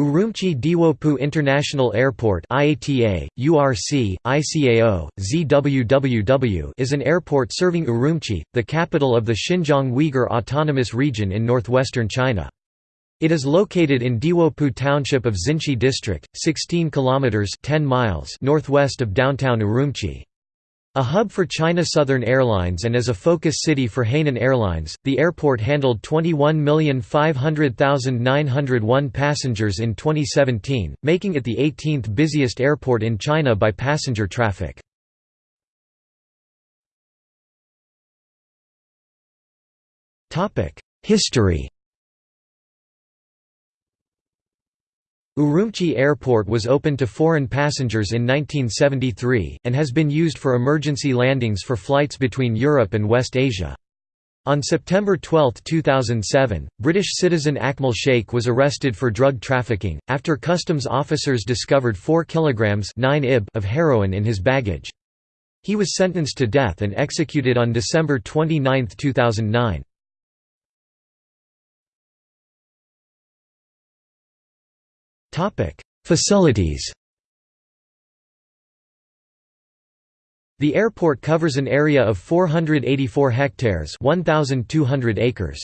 Urumqi Diwopu International Airport IATA, URC, ICAO, ZWWW is an airport serving Urumqi, the capital of the Xinjiang Uyghur Autonomous Region in northwestern China. It is located in Diwopu township of Xinshi district, 16 kilometers 10 miles northwest of downtown Urumqi. A hub for China Southern Airlines and as a focus city for Hainan Airlines, the airport handled 21,500,901 passengers in 2017, making it the 18th busiest airport in China by passenger traffic. History Urumqi Airport was opened to foreign passengers in 1973, and has been used for emergency landings for flights between Europe and West Asia. On September 12, 2007, British citizen Akmal Sheikh was arrested for drug trafficking, after customs officers discovered 4 kilograms 9 ib of heroin in his baggage. He was sentenced to death and executed on December 29, 2009. Facilities The airport covers an area of 484 hectares 1,200 acres.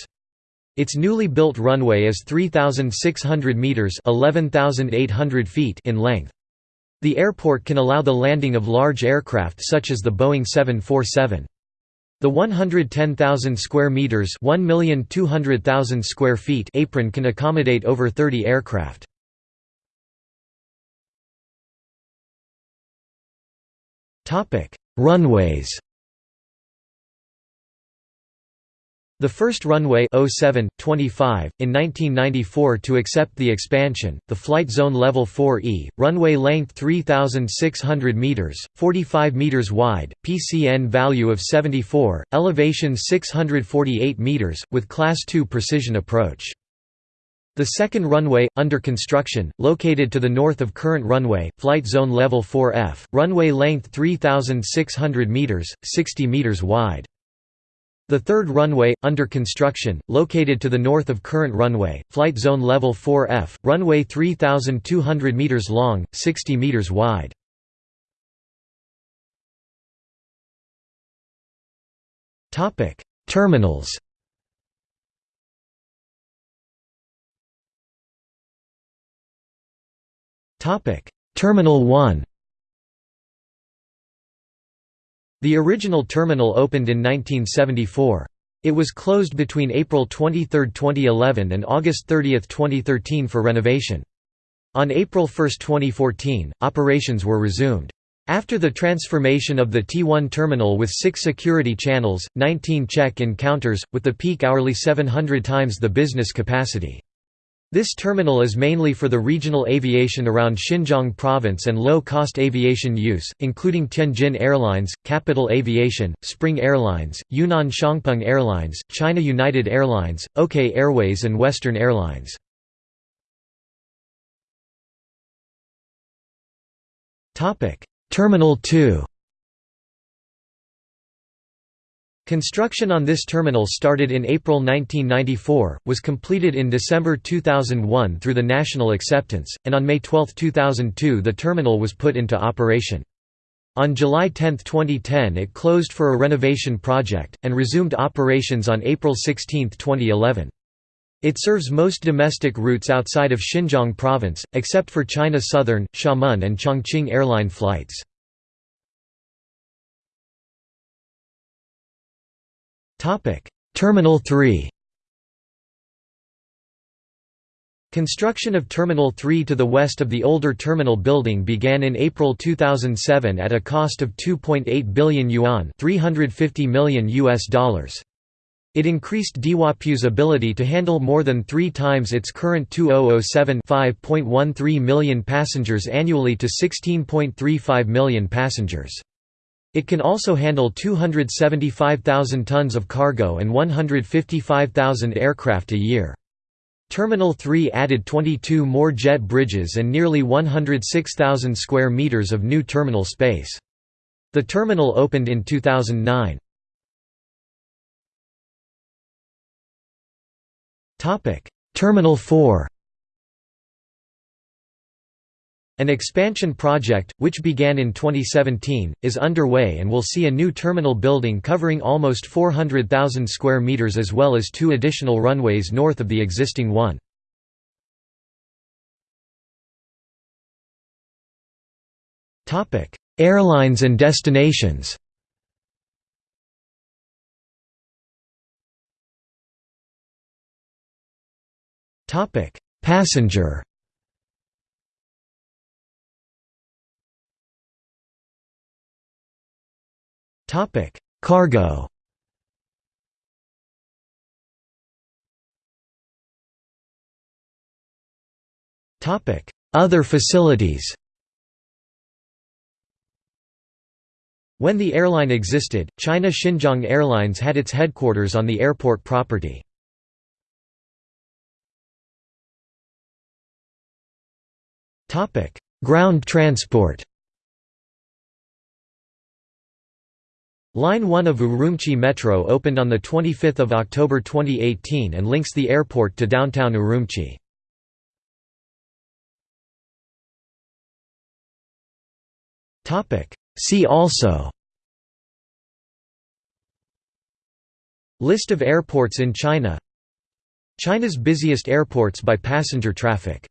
Its newly built runway is 3,600 metres 11,800 feet in length. The airport can allow the landing of large aircraft such as the Boeing 747. The 110,000 square meters, 1,200,000 square feet apron can accommodate over 30 aircraft. Topic: Runways. The first runway 07, 25, in 1994 to accept the expansion, the Flight Zone Level 4E, runway length 3,600 metres, 45 metres wide, PCN value of 74, elevation 648 metres, with Class 2 precision approach. The second runway, under construction, located to the north of current runway, Flight Zone Level 4F, runway length 3,600 metres, 60 metres wide. The third runway, under construction, located to the north of current runway, Flight Zone Level 4F, runway 3,200 metres long, 60 metres wide. Terminals Terminal 1 The original terminal opened in 1974. It was closed between April 23, 2011 and August 30, 2013 for renovation. On April 1, 2014, operations were resumed. After the transformation of the T1 terminal with six security channels, 19 check-in counters, with the peak hourly 700 times the business capacity. This terminal is mainly for the regional aviation around Xinjiang province and low-cost aviation use, including Tianjin Airlines, Capital Aviation, Spring Airlines, Yunnan Xiangpeng Airlines, China United Airlines, OK Airways and Western Airlines. Terminal 2 Construction on this terminal started in April 1994, was completed in December 2001 through the national acceptance, and on May 12, 2002 the terminal was put into operation. On July 10, 2010 it closed for a renovation project, and resumed operations on April 16, 2011. It serves most domestic routes outside of Xinjiang province, except for China Southern, Xiamen and Chongqing airline flights. Terminal 3 Construction of Terminal 3 to the west of the older terminal building began in April 2007 at a cost of 2.8 billion yuan, 350 million US dollars. It increased Diwopu's ability to handle more than 3 times its current 2007 5.13 million passengers annually to 16.35 million passengers. It can also handle 275,000 tons of cargo and 155,000 aircraft a year. Terminal 3 added 22 more jet bridges and nearly 106,000 square meters of new terminal space. The terminal opened in 2009. Terminal 4 An expansion project, which began in 2017, is underway and will see a new terminal building covering almost 400,000 square meters as well as two additional runways north of the existing one. Airlines and destinations Passenger Topic: Cargo. Topic: Other facilities. When the airline existed, China Xinjiang Airlines had its headquarters on the airport property. Ground transport Line 1 of Urumqi Metro opened on 25 October 2018 and links the airport to downtown Urumqi. See also. List of airports in China. China's busiest airports by passenger traffic